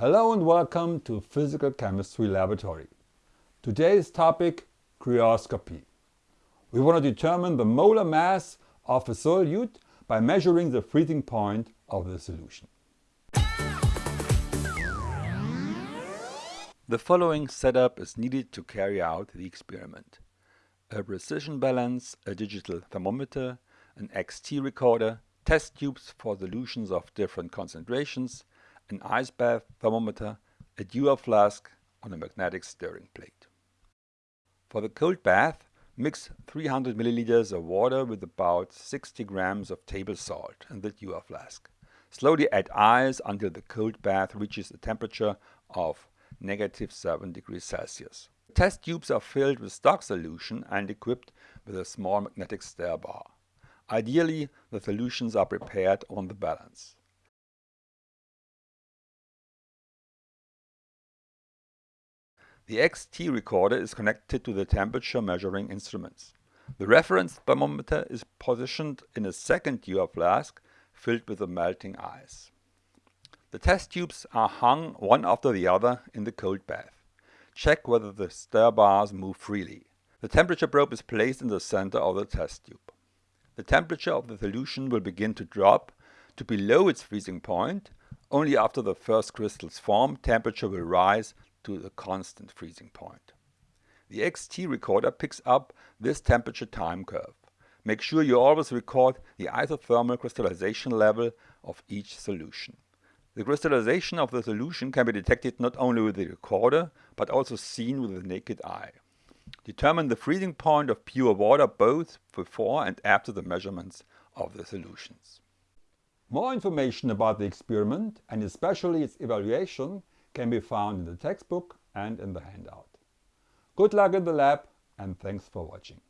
Hello and welcome to Physical Chemistry Laboratory. Today's topic, cryoscopy. We want to determine the molar mass of a solute by measuring the freezing point of the solution. The following setup is needed to carry out the experiment. A precision balance, a digital thermometer, an XT recorder, test tubes for solutions of different concentrations, an ice bath thermometer, a Dewar flask on a magnetic stirring plate. For the cold bath, mix 300 milliliters of water with about 60 grams of table salt in the Dewar flask. Slowly add ice until the cold bath reaches a temperature of negative 7 degrees Celsius. Test tubes are filled with stock solution and equipped with a small magnetic stir bar. Ideally, the solutions are prepared on the balance. The XT recorder is connected to the temperature measuring instruments. The reference thermometer is positioned in a second Dewar flask filled with the melting ice. The test tubes are hung one after the other in the cold bath. Check whether the stir bars move freely. The temperature probe is placed in the center of the test tube. The temperature of the solution will begin to drop to below its freezing point. Only after the first crystals form, temperature will rise to the constant freezing point. The XT recorder picks up this temperature time curve. Make sure you always record the isothermal crystallization level of each solution. The crystallization of the solution can be detected not only with the recorder, but also seen with the naked eye. Determine the freezing point of pure water both before and after the measurements of the solutions. More information about the experiment and especially its evaluation can be found in the textbook and in the handout. Good luck in the lab and thanks for watching.